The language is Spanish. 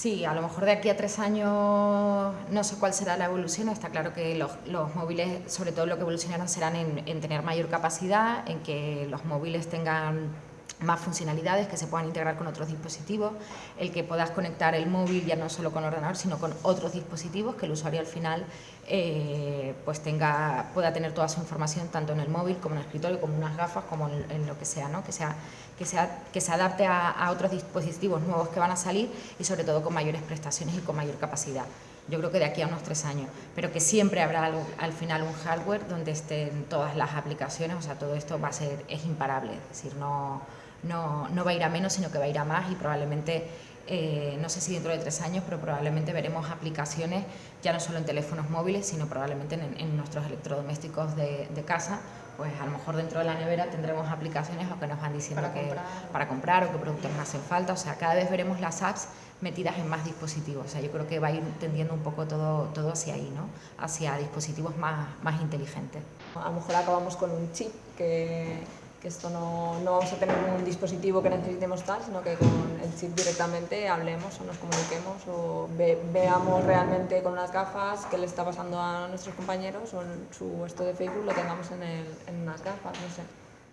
Sí, a lo mejor de aquí a tres años no sé cuál será la evolución. Está claro que los, móviles, sobre todo lo que evolucionarán, serán en, tener mayor capacidad, en que los móviles tengan más funcionalidades que se puedan integrar con otros dispositivos, el que puedas conectar el móvil ya no solo con ordenador, sino con otros dispositivos, que el usuario al final eh, pues tenga, pueda tener toda su información tanto en el móvil como en el escritorio, como en unas gafas, como en, lo que sea, ¿no? que, sea, que, sea, que se adapte a, otros dispositivos nuevos que van a salir y sobre todo con mayores prestaciones y con mayor capacidad. Yo creo que de aquí a unos tres años, pero que siempre habrá al final un hardware donde estén todas las aplicaciones, o sea, todo esto va a ser, es imparable, es decir, no, no, no va a ir a menos, sino que va a ir a más y probablemente eh, no sé si dentro de tres años, pero probablemente veremos aplicaciones ya no solo en teléfonos móviles, sino probablemente en, nuestros electrodomésticos de, casa, pues a lo mejor dentro de la nevera tendremos aplicaciones o que nos van diciendo para que comprar. para comprar o qué productos nos hacen falta, o sea, cada vez veremos las apps metidas en más dispositivos, o sea, yo creo que va a ir tendiendo un poco todo, todo hacia ahí, ¿no? Hacia dispositivos más, más inteligentes. A lo mejor acabamos con un chip que que esto no, no, vamos a tener un dispositivo que necesitemos tal, sino que con el chip directamente hablemos o nos comuniquemos o veamos realmente con unas gafas qué le está pasando a nuestros compañeros o en su esto de Facebook lo tengamos en, el, en unas gafas, no sé.